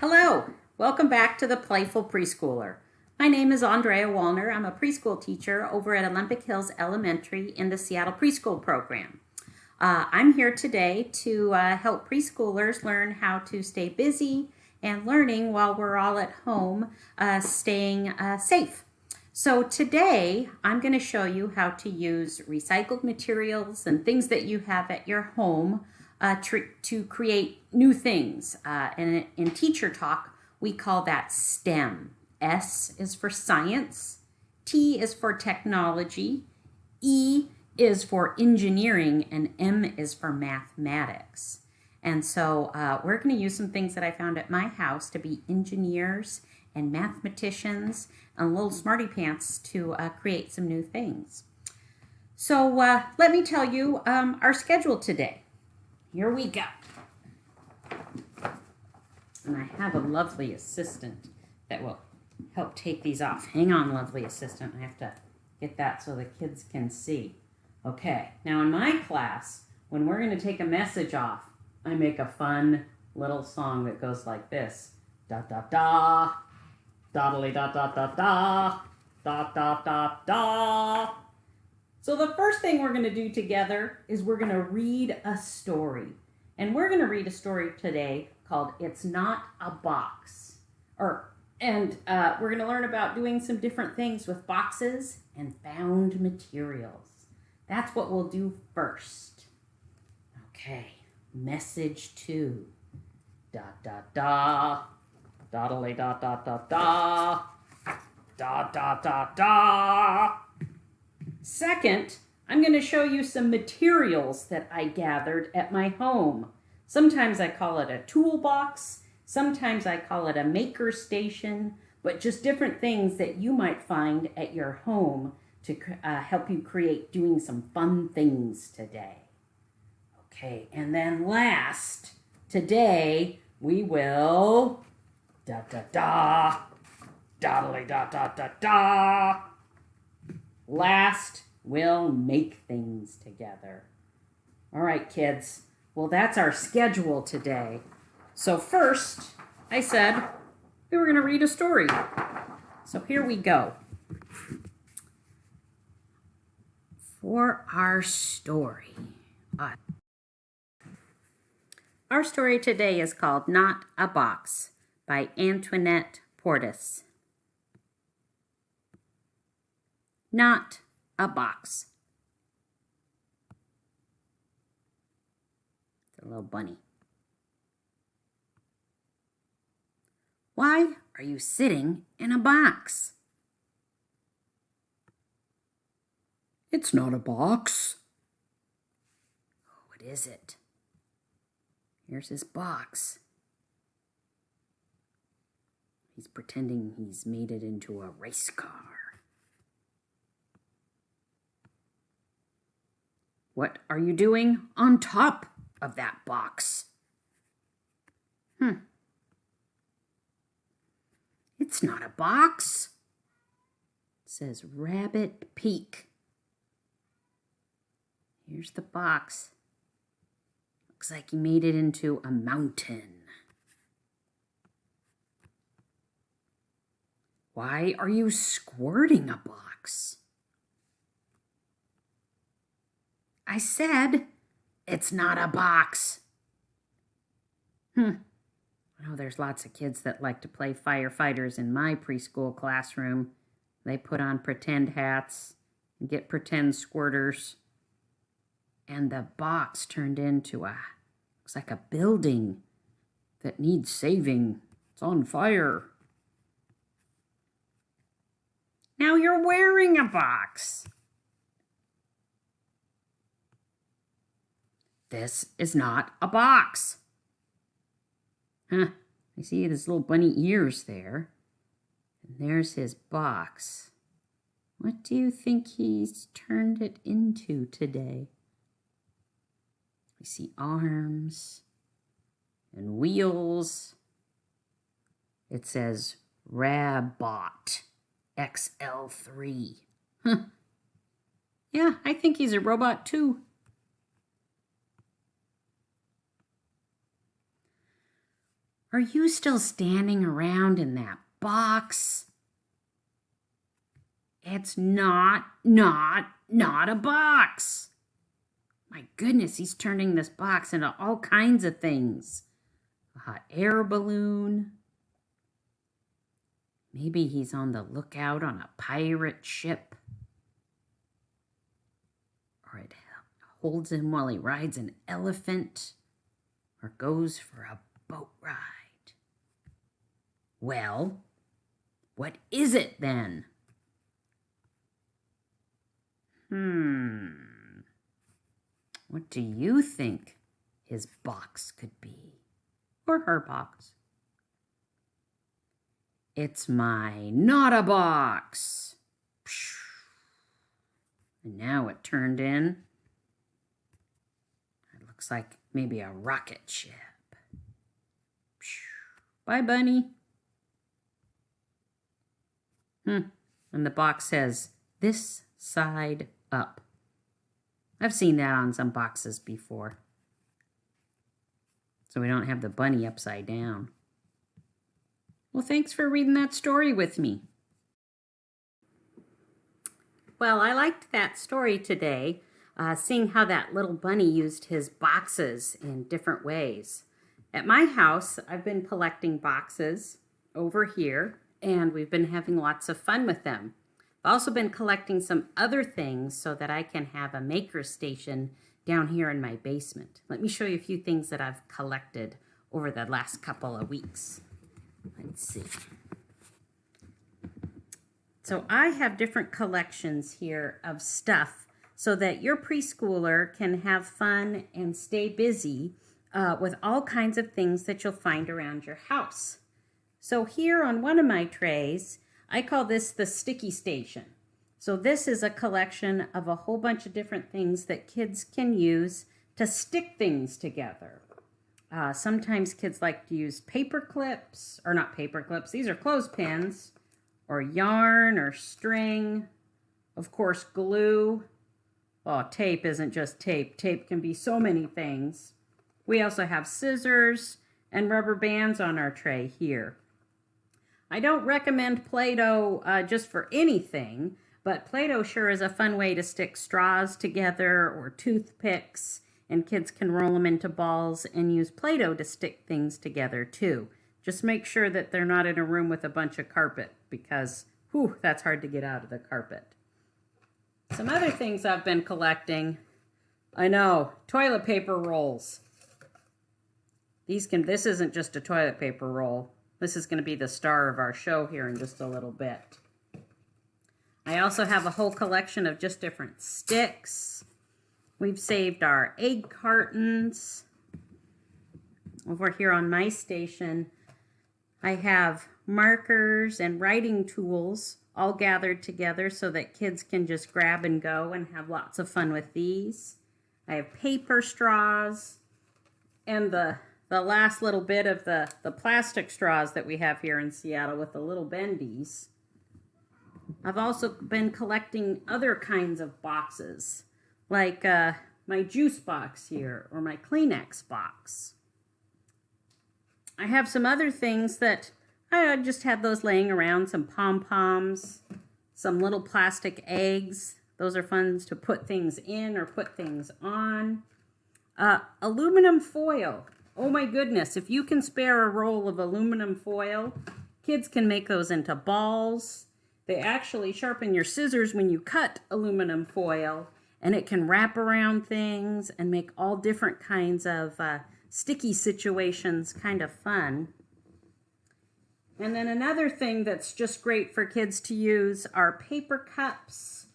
Hello, welcome back to the Playful Preschooler. My name is Andrea Wallner. I'm a preschool teacher over at Olympic Hills Elementary in the Seattle Preschool Program. Uh, I'm here today to uh, help preschoolers learn how to stay busy and learning while we're all at home, uh, staying uh, safe. So today I'm going to show you how to use recycled materials and things that you have at your home uh, to, to create new things. Uh, and in teacher talk, we call that STEM. S is for science, T is for technology, E is for engineering, and M is for mathematics. And so uh, we're going to use some things that I found at my house to be engineers and mathematicians and little smarty pants to uh, create some new things. So uh, let me tell you um, our schedule today. Here we go. And I have a lovely assistant that will help take these off. Hang on, lovely assistant. I have to get that so the kids can see. Okay, now in my class, when we're going to take a message off, I make a fun little song that goes like this. Da da da, doddly da da da da, da da da da. So the first thing we're going to do together is we're going to read a story. And we're going to read a story today called It's Not a Box. Or and uh, we're going to learn about doing some different things with boxes and found materials. That's what we'll do first. Okay, message two. Da da da. Doddly da da da da. Da da da da. Second, I'm going to show you some materials that I gathered at my home. Sometimes I call it a toolbox, sometimes I call it a maker station, but just different things that you might find at your home to uh, help you create doing some fun things today. Okay, and then last, today we will da da da, doddly da da da da. Last, we'll make things together. All right, kids. Well, that's our schedule today. So first, I said we were going to read a story. So here we go. For our story. Uh, our story today is called Not a Box by Antoinette Portis. Not a box. It's a little bunny. Why are you sitting in a box? It's not a box. Oh, what is it? Here's his box. He's pretending he's made it into a race car. What are you doing on top of that box? Hmm. It's not a box. It says Rabbit Peak. Here's the box. Looks like you made it into a mountain. Why are you squirting a box? I said it's not a box. Hmm. I know there's lots of kids that like to play firefighters in my preschool classroom. They put on pretend hats and get pretend squirters. And the box turned into a, looks like a building that needs saving. It's on fire. Now you're wearing a box. This is not a box. Huh, I see his little bunny ears there. And there's his box. What do you think he's turned it into today? We see arms and wheels. It says Rabot XL3. Huh. Yeah, I think he's a robot too. Are you still standing around in that box? It's not, not, not a box. My goodness, he's turning this box into all kinds of things. A hot air balloon. Maybe he's on the lookout on a pirate ship. Or it holds him while he rides an elephant or goes for a. Well, what is it then? Hmm. What do you think his box could be? Or her box? It's my not a box. And now it turned in. It looks like maybe a rocket ship. Bye, bunny. Hmm. And the box says, this side up. I've seen that on some boxes before. So we don't have the bunny upside down. Well, thanks for reading that story with me. Well, I liked that story today, uh, seeing how that little bunny used his boxes in different ways. At my house, I've been collecting boxes over here, and we've been having lots of fun with them. I've also been collecting some other things so that I can have a maker station down here in my basement. Let me show you a few things that I've collected over the last couple of weeks. Let's see. So I have different collections here of stuff so that your preschooler can have fun and stay busy uh, with all kinds of things that you'll find around your house. So here on one of my trays, I call this the sticky station. So this is a collection of a whole bunch of different things that kids can use to stick things together. Uh, sometimes kids like to use paper clips, or not paper clips, these are clothespins, or yarn or string. Of course, glue. Oh, tape isn't just tape. Tape can be so many things. We also have scissors and rubber bands on our tray here. I don't recommend Play-Doh uh, just for anything, but Play-Doh sure is a fun way to stick straws together or toothpicks, and kids can roll them into balls and use Play-Doh to stick things together too. Just make sure that they're not in a room with a bunch of carpet because, whew, that's hard to get out of the carpet. Some other things I've been collecting. I know, toilet paper rolls. These can, this isn't just a toilet paper roll. This is going to be the star of our show here in just a little bit. I also have a whole collection of just different sticks. We've saved our egg cartons. Over here on my station, I have markers and writing tools all gathered together so that kids can just grab and go and have lots of fun with these. I have paper straws and the the last little bit of the, the plastic straws that we have here in Seattle with the little bendies. I've also been collecting other kinds of boxes, like uh, my juice box here or my Kleenex box. I have some other things that I just have those laying around, some pom-poms, some little plastic eggs. Those are fun to put things in or put things on. Uh, aluminum foil. Oh my goodness, if you can spare a roll of aluminum foil, kids can make those into balls. They actually sharpen your scissors when you cut aluminum foil and it can wrap around things and make all different kinds of uh, sticky situations kind of fun. And then another thing that's just great for kids to use are paper cups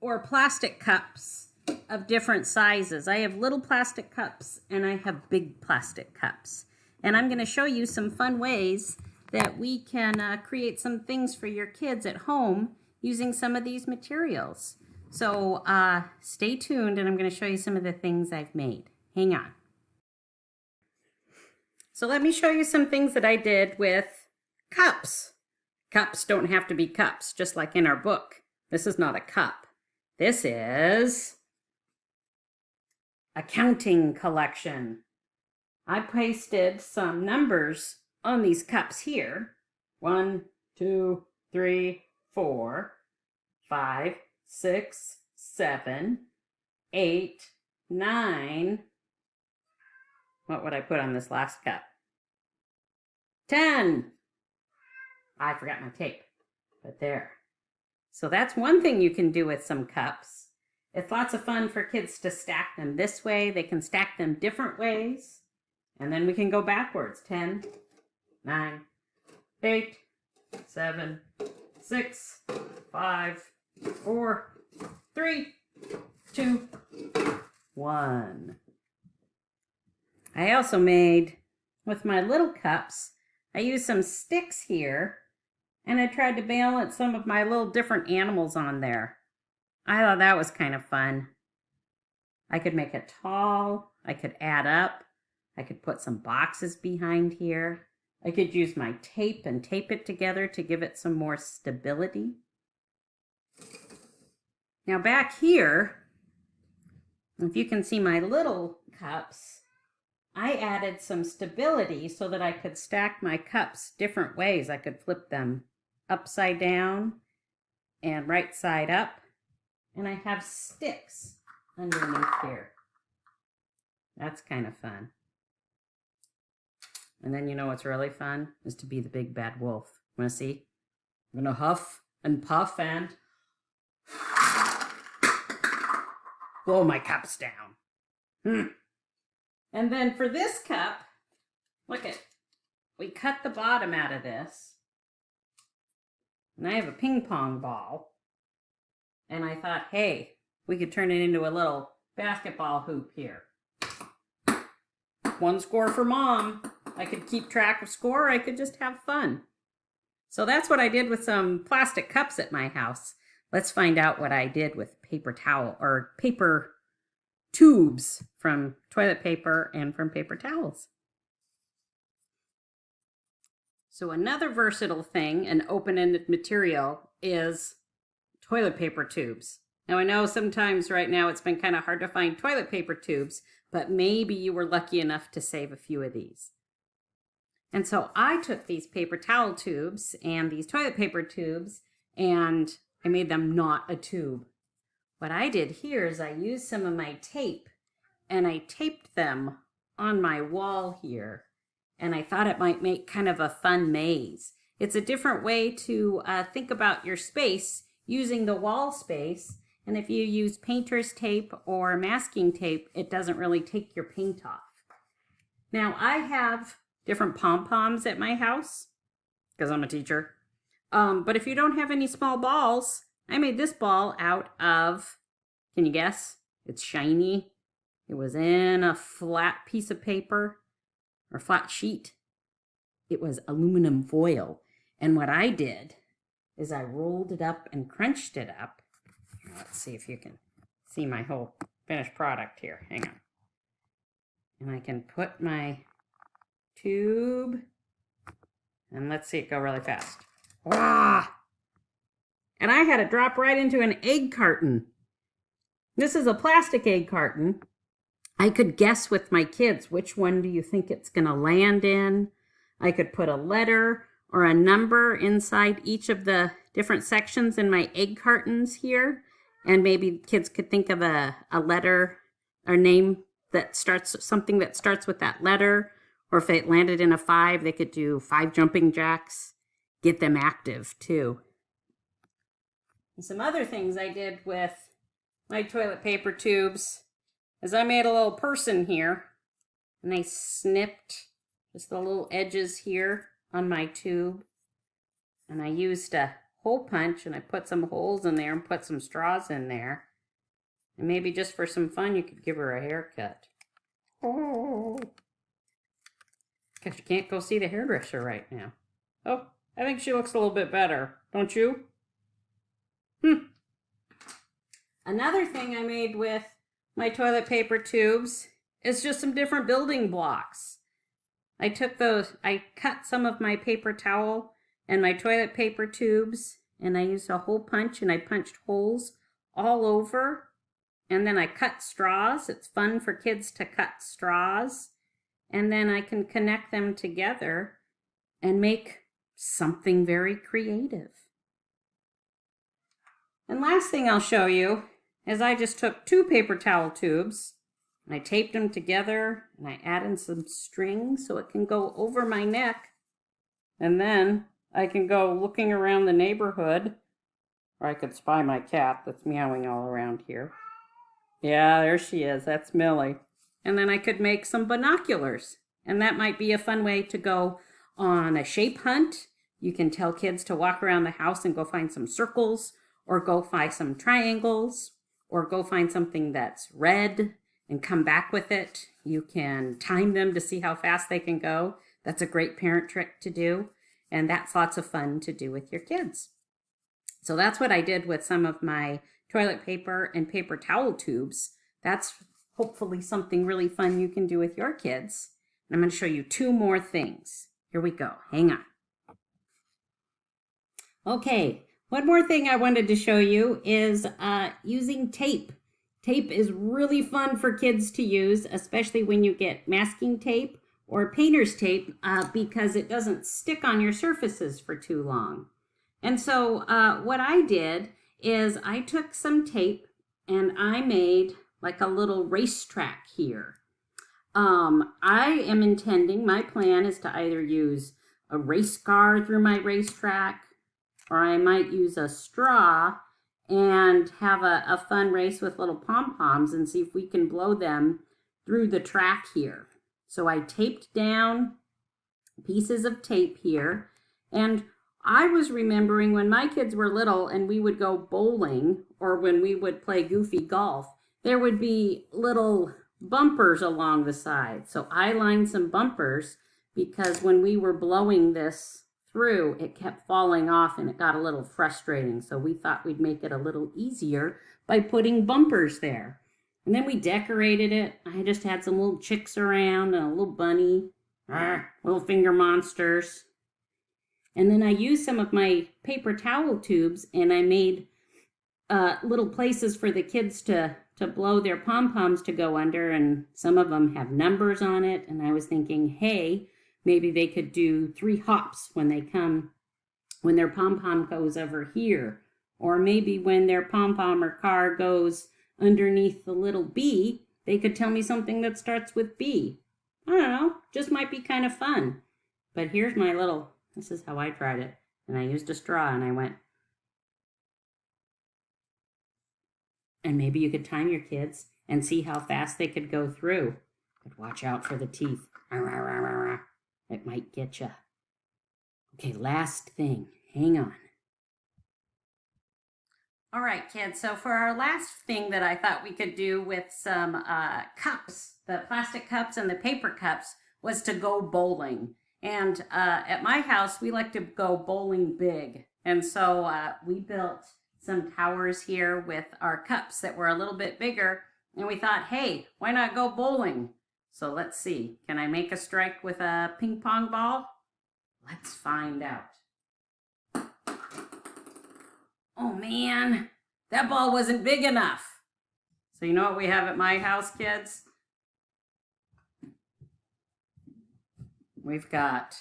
or plastic cups of different sizes. I have little plastic cups and I have big plastic cups. And I'm going to show you some fun ways that we can uh, create some things for your kids at home using some of these materials. So uh, stay tuned and I'm going to show you some of the things I've made. Hang on. So let me show you some things that I did with cups. Cups don't have to be cups, just like in our book. This is not a cup. This is accounting collection. I pasted some numbers on these cups here. One, two, three, four, five, six, seven, eight, nine. What would I put on this last cup? Ten. I forgot my tape, but there. So that's one thing you can do with some cups. It's lots of fun for kids to stack them this way. They can stack them different ways. And then we can go backwards. 10, 9, 8, 7, 6, 5, 4, 3, 2, 1. I also made, with my little cups, I used some sticks here and I tried to balance some of my little different animals on there. I thought that was kind of fun. I could make it tall, I could add up, I could put some boxes behind here. I could use my tape and tape it together to give it some more stability. Now back here, if you can see my little cups, I added some stability so that I could stack my cups different ways. I could flip them upside down and right side up. And I have sticks underneath here. That's kind of fun. And then you know what's really fun is to be the big bad wolf. Want to see? I'm gonna huff and puff and blow my cups down. Hmm. And then for this cup, look at, we cut the bottom out of this. And I have a ping pong ball. And I thought, hey, we could turn it into a little basketball hoop here. One score for mom. I could keep track of score. I could just have fun. So that's what I did with some plastic cups at my house. Let's find out what I did with paper towel or paper tubes from toilet paper and from paper towels. So another versatile thing, an open-ended material, is toilet paper tubes. Now I know sometimes right now it's been kind of hard to find toilet paper tubes, but maybe you were lucky enough to save a few of these. And so I took these paper towel tubes and these toilet paper tubes and I made them not a tube. What I did here is I used some of my tape and I taped them on my wall here. And I thought it might make kind of a fun maze. It's a different way to uh, think about your space using the wall space. And if you use painter's tape or masking tape, it doesn't really take your paint off. Now I have different pom-poms at my house because I'm a teacher. Um, but if you don't have any small balls, I made this ball out of, can you guess? It's shiny. It was in a flat piece of paper or flat sheet. It was aluminum foil. And what I did is I rolled it up and crunched it up. Let's see if you can see my whole finished product here. Hang on. And I can put my tube. And let's see it go really fast. Wah! And I had it drop right into an egg carton. This is a plastic egg carton. I could guess with my kids, which one do you think it's going to land in? I could put a letter or a number inside each of the different sections in my egg cartons here. And maybe kids could think of a, a letter or name that starts something that starts with that letter or if it landed in a five, they could do five jumping jacks, get them active too. And some other things I did with my toilet paper tubes is I made a little person here and I snipped just the little edges here on my tube. And I used a hole punch and I put some holes in there and put some straws in there. And maybe just for some fun, you could give her a haircut. Oh. Guess you can't go see the hairdresser right now. Oh, I think she looks a little bit better, don't you? Hmm. Another thing I made with my toilet paper tubes is just some different building blocks. I took those, I cut some of my paper towel and my toilet paper tubes and I used a hole punch and I punched holes all over. And then I cut straws. It's fun for kids to cut straws and then I can connect them together and make something very creative. And last thing I'll show you is I just took two paper towel tubes and I taped them together and I added some string so it can go over my neck. And then I can go looking around the neighborhood or I could spy my cat that's meowing all around here. Yeah, there she is. That's Millie. And then I could make some binoculars. And that might be a fun way to go on a shape hunt. You can tell kids to walk around the house and go find some circles or go find some triangles or go find something that's red and come back with it. You can time them to see how fast they can go. That's a great parent trick to do. And that's lots of fun to do with your kids. So that's what I did with some of my toilet paper and paper towel tubes. That's hopefully something really fun you can do with your kids. And I'm going to show you two more things. Here we go. Hang on. Okay, one more thing I wanted to show you is uh, using tape. Tape is really fun for kids to use, especially when you get masking tape or painter's tape uh, because it doesn't stick on your surfaces for too long. And so uh, what I did is I took some tape and I made like a little racetrack here. Um, I am intending, my plan is to either use a race car through my racetrack or I might use a straw and have a, a fun race with little pom-poms and see if we can blow them through the track here. So I taped down pieces of tape here and I was remembering when my kids were little and we would go bowling or when we would play goofy golf, there would be little bumpers along the side. So I lined some bumpers because when we were blowing this through, it kept falling off and it got a little frustrating. So we thought we'd make it a little easier by putting bumpers there. And then we decorated it. I just had some little chicks around and a little bunny, little finger monsters. And then I used some of my paper towel tubes and I made uh, little places for the kids to, to blow their pom-poms to go under. And some of them have numbers on it. And I was thinking, hey, maybe they could do three hops when they come, when their pom-pom goes over here. Or maybe when their pom-pom or car goes underneath the little B, they could tell me something that starts with B. I don't know, just might be kind of fun. But here's my little this is how I tried it. And I used a straw and I went, and maybe you could time your kids and see how fast they could go through. But watch out for the teeth. It might get you. Okay, last thing. Hang on. All right, kids. So for our last thing that I thought we could do with some uh, cups, the plastic cups and the paper cups, was to go bowling. And uh, at my house, we like to go bowling big. And so uh, we built some towers here with our cups that were a little bit bigger. And we thought, hey, why not go bowling? So let's see. Can I make a strike with a ping pong ball? Let's find out. Oh man, that ball wasn't big enough. So you know what we have at my house, kids? We've got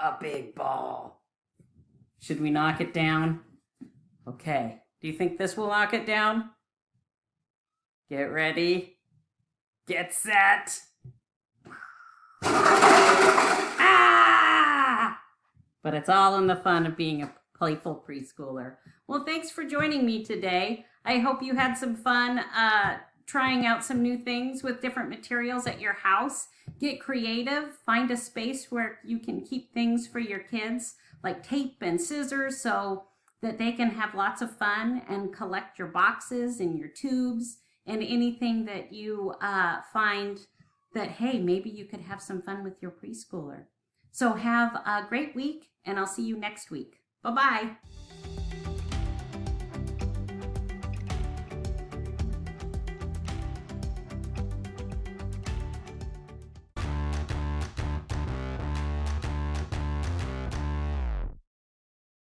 a big ball. Should we knock it down? Okay. Do you think this will knock it down? Get ready. Get set. Ah! But it's all in the fun of being a playful preschooler. Well, thanks for joining me today. I hope you had some fun uh, trying out some new things with different materials at your house. Get creative, find a space where you can keep things for your kids like tape and scissors so that they can have lots of fun and collect your boxes and your tubes and anything that you uh, find that, hey, maybe you could have some fun with your preschooler. So have a great week and I'll see you next week. Bye-bye.